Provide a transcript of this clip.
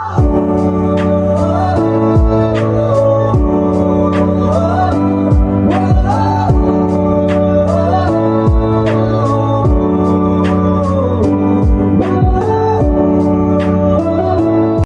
Oh.